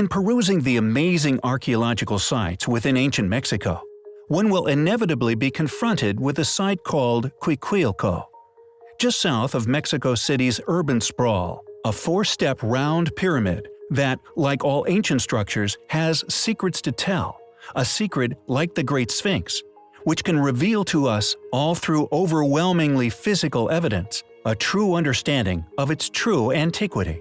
In perusing the amazing archaeological sites within ancient Mexico, one will inevitably be confronted with a site called Cuicuilco. Just south of Mexico City's urban sprawl, a four-step round pyramid that, like all ancient structures, has secrets to tell, a secret like the Great Sphinx, which can reveal to us, all through overwhelmingly physical evidence, a true understanding of its true antiquity.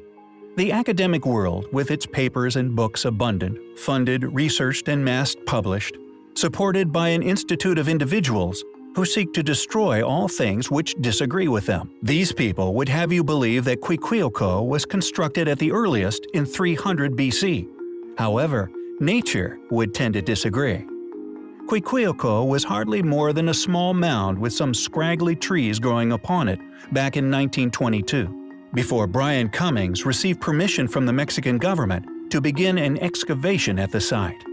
The academic world, with its papers and books abundant, funded, researched, and mass published, supported by an institute of individuals who seek to destroy all things which disagree with them. These people would have you believe that Cuicuilco was constructed at the earliest in 300 BC. However, nature would tend to disagree. Cuicuilco was hardly more than a small mound with some scraggly trees growing upon it back in 1922 before Brian Cummings received permission from the Mexican government to begin an excavation at the site.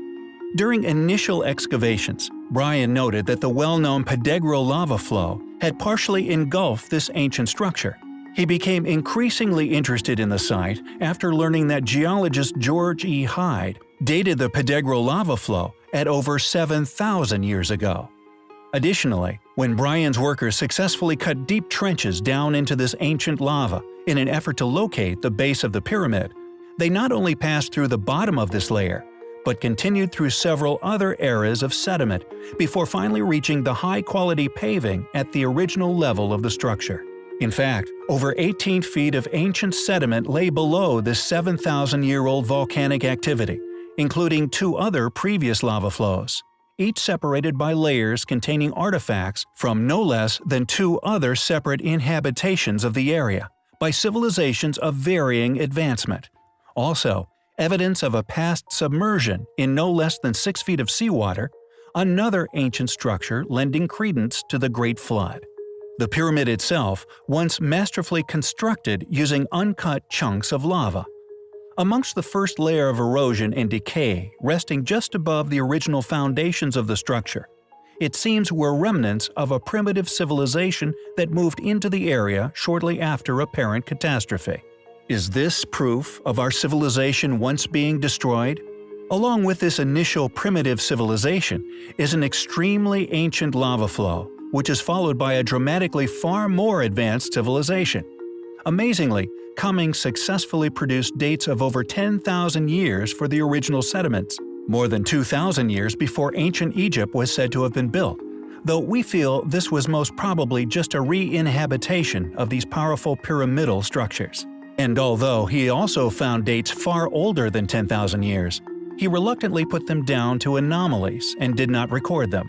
During initial excavations, Brian noted that the well-known Pedregal lava flow had partially engulfed this ancient structure. He became increasingly interested in the site after learning that geologist George E. Hyde dated the Pedregal lava flow at over 7,000 years ago. Additionally, when Brian's workers successfully cut deep trenches down into this ancient lava in an effort to locate the base of the pyramid, they not only passed through the bottom of this layer, but continued through several other eras of sediment before finally reaching the high-quality paving at the original level of the structure. In fact, over 18 feet of ancient sediment lay below this 7,000-year-old volcanic activity, including two other previous lava flows each separated by layers containing artifacts from no less than two other separate inhabitations of the area, by civilizations of varying advancement. Also, evidence of a past submersion in no less than 6 feet of seawater, another ancient structure lending credence to the Great Flood. The pyramid itself, once masterfully constructed using uncut chunks of lava. Amongst the first layer of erosion and decay resting just above the original foundations of the structure, it seems were remnants of a primitive civilization that moved into the area shortly after apparent catastrophe. Is this proof of our civilization once being destroyed? Along with this initial primitive civilization is an extremely ancient lava flow, which is followed by a dramatically far more advanced civilization. Amazingly, Cummings successfully produced dates of over 10,000 years for the original sediments, more than 2,000 years before ancient Egypt was said to have been built, though we feel this was most probably just a re-inhabitation of these powerful pyramidal structures. And although he also found dates far older than 10,000 years, he reluctantly put them down to anomalies and did not record them.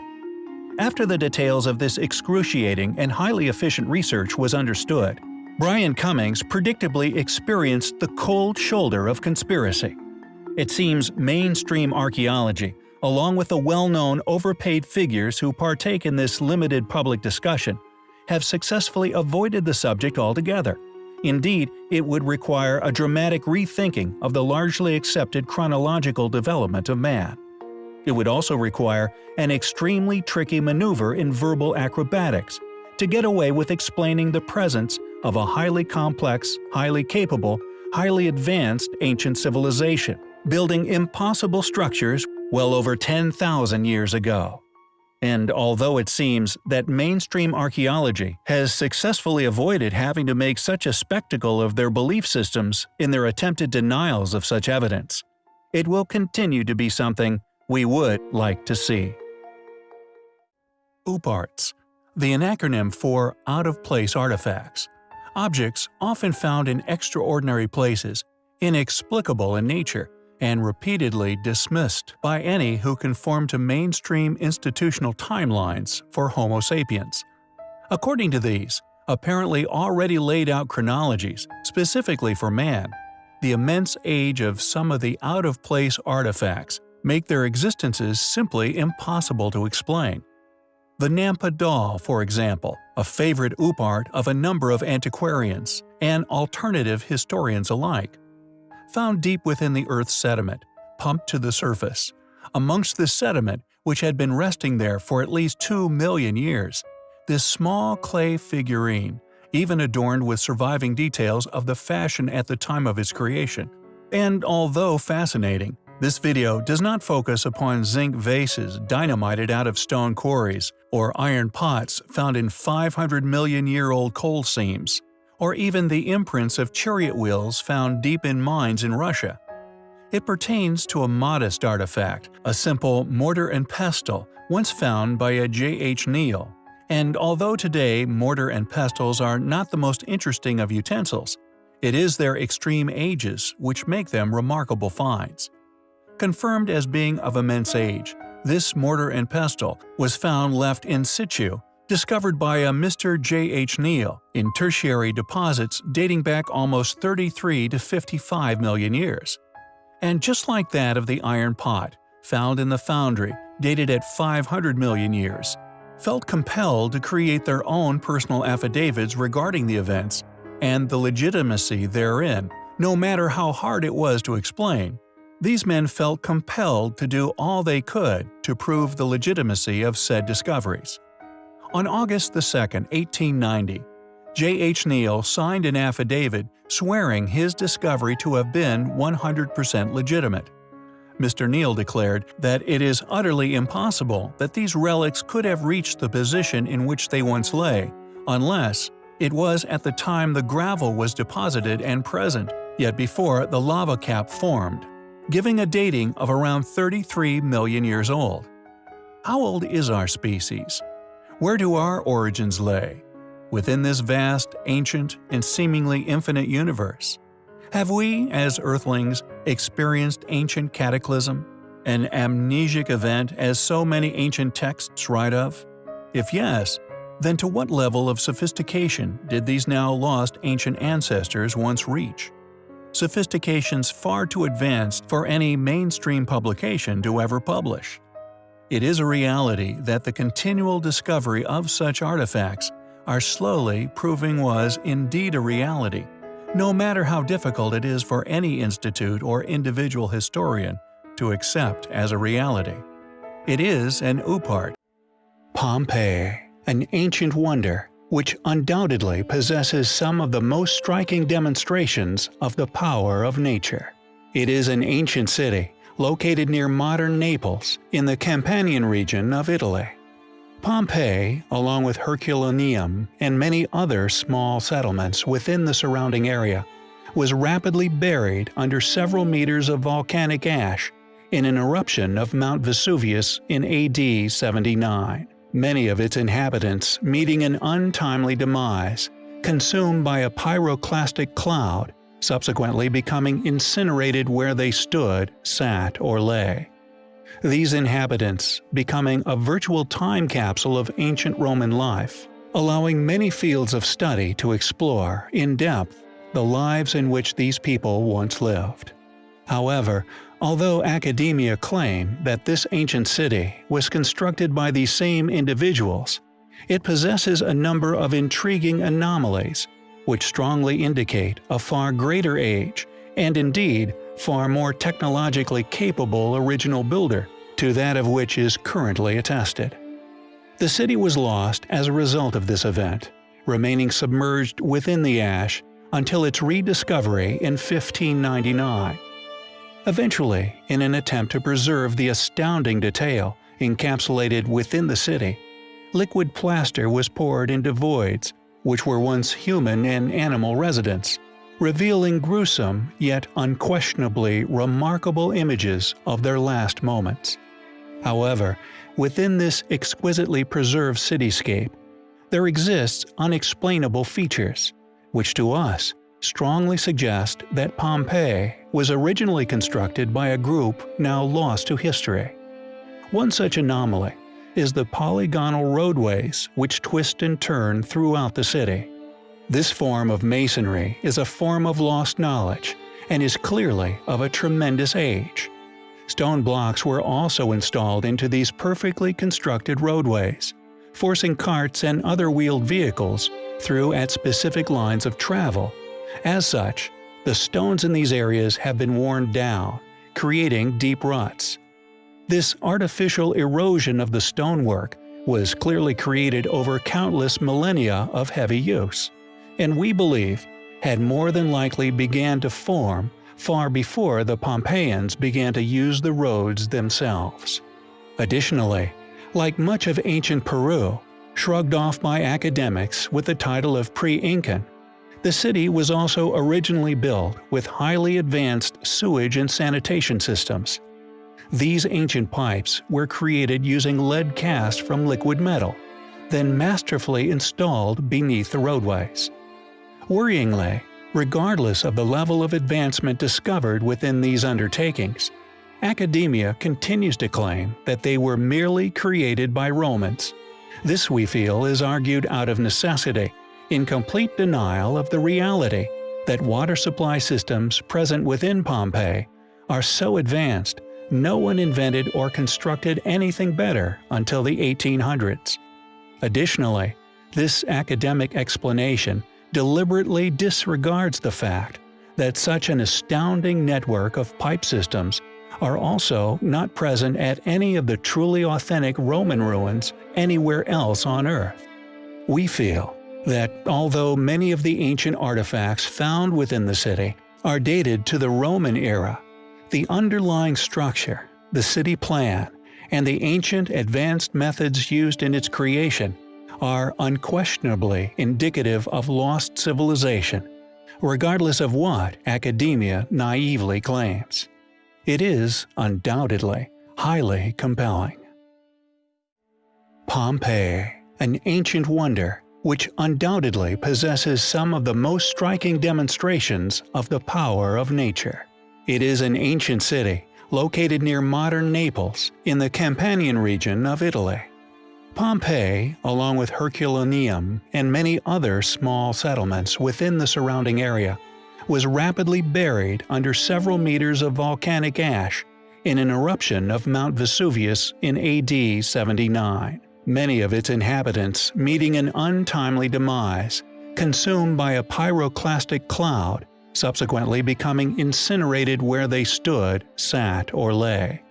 After the details of this excruciating and highly efficient research was understood, Brian Cummings predictably experienced the cold shoulder of conspiracy. It seems mainstream archaeology, along with the well-known overpaid figures who partake in this limited public discussion, have successfully avoided the subject altogether. Indeed, it would require a dramatic rethinking of the largely accepted chronological development of man. It would also require an extremely tricky maneuver in verbal acrobatics to get away with explaining the presence of a highly complex, highly capable, highly advanced ancient civilization, building impossible structures well over 10,000 years ago. And although it seems that mainstream archaeology has successfully avoided having to make such a spectacle of their belief systems in their attempted denials of such evidence, it will continue to be something we would like to see. OOPArts, the acronym for Out-of-Place Artifacts, Objects often found in extraordinary places, inexplicable in nature, and repeatedly dismissed by any who conform to mainstream institutional timelines for Homo sapiens. According to these, apparently already laid out chronologies specifically for man, the immense age of some of the out-of-place artifacts make their existences simply impossible to explain. The Nampa doll, for example, a favorite OOPArt of a number of antiquarians and alternative historians alike. Found deep within the Earth's sediment, pumped to the surface. Amongst this sediment, which had been resting there for at least two million years, this small clay figurine, even adorned with surviving details of the fashion at the time of its creation, And although fascinating, this video does not focus upon zinc vases dynamited out of stone quarries, or iron pots found in 500 million year old coal seams, or even the imprints of chariot wheels found deep in mines in Russia. It pertains to a modest artifact, a simple mortar and pestle once found by a J. H. Neal. And although today mortar and pestles are not the most interesting of utensils, it is their extreme ages which make them remarkable finds. Confirmed as being of immense age, this mortar and pestle was found left in situ, discovered by a Mr. J. H. Neal in tertiary deposits dating back almost 33 to 55 million years. And just like that of the iron pot, found in the foundry dated at 500 million years, felt compelled to create their own personal affidavits regarding the events and the legitimacy therein, no matter how hard it was to explain. These men felt compelled to do all they could to prove the legitimacy of said discoveries. On August 2, 1890, J. H. Neal signed an affidavit swearing his discovery to have been 100% legitimate. Mr. Neal declared that it is utterly impossible that these relics could have reached the position in which they once lay, unless it was at the time the gravel was deposited and present, yet before the lava cap formed giving a dating of around 33 million years old. How old is our species? Where do our origins lay? Within this vast, ancient, and seemingly infinite universe? Have we, as Earthlings, experienced ancient cataclysm, an amnesic event as so many ancient texts write of? If yes, then to what level of sophistication did these now lost ancient ancestors once reach? sophistication's far too advanced for any mainstream publication to ever publish. It is a reality that the continual discovery of such artifacts are slowly proving was indeed a reality, no matter how difficult it is for any institute or individual historian to accept as a reality. It is an OOPArt. Pompeii, an ancient wonder, which undoubtedly possesses some of the most striking demonstrations of the power of nature. It is an ancient city, located near modern Naples, in the Campanian region of Italy. Pompeii, along with Herculaneum and many other small settlements within the surrounding area, was rapidly buried under several meters of volcanic ash in an eruption of Mount Vesuvius in AD 79 many of its inhabitants meeting an untimely demise, consumed by a pyroclastic cloud, subsequently becoming incinerated where they stood, sat, or lay. These inhabitants becoming a virtual time capsule of ancient Roman life, allowing many fields of study to explore, in depth, the lives in which these people once lived. However, Although academia claim that this ancient city was constructed by these same individuals, it possesses a number of intriguing anomalies which strongly indicate a far greater age and indeed far more technologically capable original builder to that of which is currently attested. The city was lost as a result of this event, remaining submerged within the ash until its rediscovery in 1599. Eventually, in an attempt to preserve the astounding detail encapsulated within the city, liquid plaster was poured into voids which were once human and animal residents, revealing gruesome yet unquestionably remarkable images of their last moments. However, within this exquisitely preserved cityscape, there exists unexplainable features, which to us strongly suggest that Pompeii was originally constructed by a group now lost to history. One such anomaly is the polygonal roadways which twist and turn throughout the city. This form of masonry is a form of lost knowledge and is clearly of a tremendous age. Stone blocks were also installed into these perfectly constructed roadways, forcing carts and other wheeled vehicles through at specific lines of travel as such, the stones in these areas have been worn down, creating deep ruts. This artificial erosion of the stonework was clearly created over countless millennia of heavy use, and we believe had more than likely began to form far before the Pompeians began to use the roads themselves. Additionally, like much of ancient Peru, shrugged off by academics with the title of pre-Incan, the city was also originally built with highly advanced sewage and sanitation systems. These ancient pipes were created using lead cast from liquid metal, then masterfully installed beneath the roadways. Worryingly, regardless of the level of advancement discovered within these undertakings, academia continues to claim that they were merely created by Romans. This we feel is argued out of necessity, in complete denial of the reality that water supply systems present within Pompeii are so advanced no one invented or constructed anything better until the 1800s. Additionally, this academic explanation deliberately disregards the fact that such an astounding network of pipe systems are also not present at any of the truly authentic Roman ruins anywhere else on Earth. We feel that although many of the ancient artifacts found within the city are dated to the Roman era, the underlying structure, the city plan, and the ancient advanced methods used in its creation are unquestionably indicative of lost civilization, regardless of what academia naively claims. It is, undoubtedly, highly compelling. Pompeii, an ancient wonder which undoubtedly possesses some of the most striking demonstrations of the power of nature. It is an ancient city, located near modern Naples, in the Campanian region of Italy. Pompeii, along with Herculaneum and many other small settlements within the surrounding area, was rapidly buried under several meters of volcanic ash in an eruption of Mount Vesuvius in AD 79. Many of its inhabitants meeting an untimely demise, consumed by a pyroclastic cloud subsequently becoming incinerated where they stood, sat, or lay.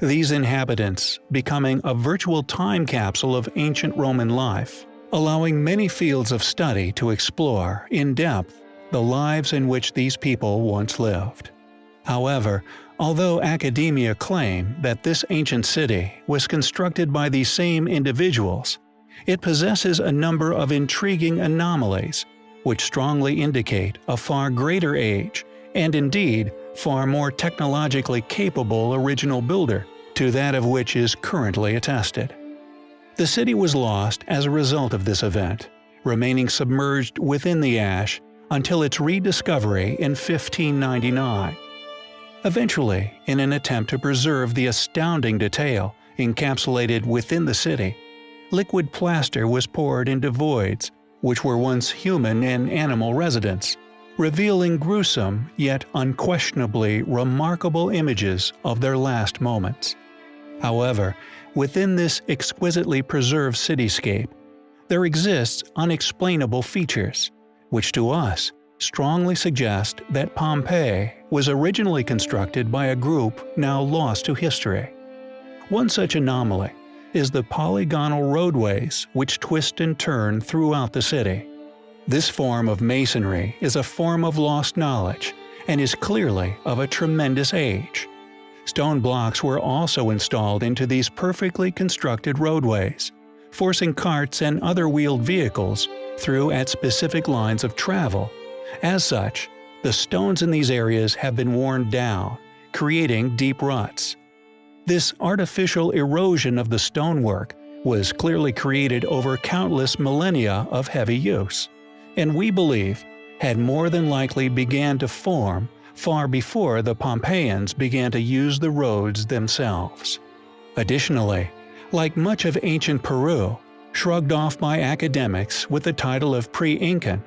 These inhabitants becoming a virtual time capsule of ancient Roman life, allowing many fields of study to explore, in depth, the lives in which these people once lived. However, although academia claim that this ancient city was constructed by these same individuals, it possesses a number of intriguing anomalies which strongly indicate a far greater age, and indeed far more technologically capable original builder to that of which is currently attested. The city was lost as a result of this event, remaining submerged within the ash until its rediscovery in 1599. Eventually, in an attempt to preserve the astounding detail encapsulated within the city, liquid plaster was poured into voids which were once human and animal residents, revealing gruesome yet unquestionably remarkable images of their last moments. However, within this exquisitely preserved cityscape, there exists unexplainable features, which to us strongly suggest that Pompeii was originally constructed by a group now lost to history. One such anomaly is the polygonal roadways which twist and turn throughout the city. This form of masonry is a form of lost knowledge and is clearly of a tremendous age. Stone blocks were also installed into these perfectly constructed roadways, forcing carts and other wheeled vehicles through at specific lines of travel. As such, the stones in these areas have been worn down, creating deep ruts. This artificial erosion of the stonework was clearly created over countless millennia of heavy use, and we believe had more than likely began to form far before the Pompeians began to use the roads themselves. Additionally, like much of ancient Peru, shrugged off by academics with the title of pre-Incan,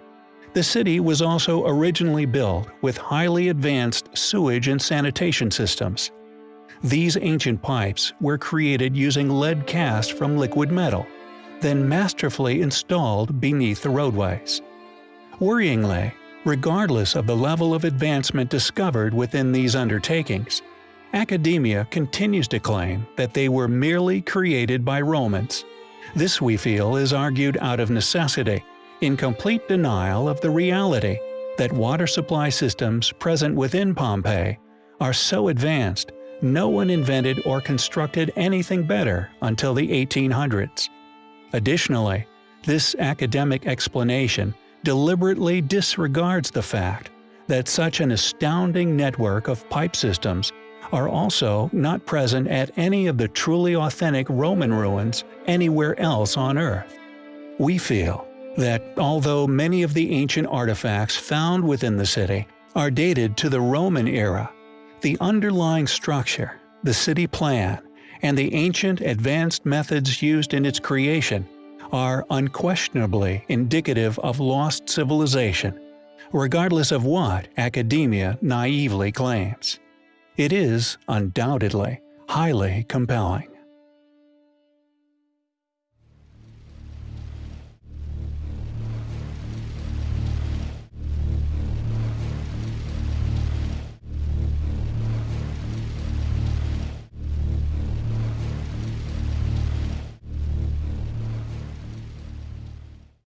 the city was also originally built with highly advanced sewage and sanitation systems. These ancient pipes were created using lead cast from liquid metal, then masterfully installed beneath the roadways. Worryingly, regardless of the level of advancement discovered within these undertakings, academia continues to claim that they were merely created by Romans. This we feel is argued out of necessity, in complete denial of the reality that water supply systems present within Pompeii are so advanced no one invented or constructed anything better until the 1800s. Additionally, this academic explanation deliberately disregards the fact that such an astounding network of pipe systems are also not present at any of the truly authentic Roman ruins anywhere else on Earth. We feel that although many of the ancient artifacts found within the city are dated to the Roman era, the underlying structure, the city plan, and the ancient advanced methods used in its creation are unquestionably indicative of lost civilization, regardless of what academia naively claims. It is, undoubtedly, highly compelling.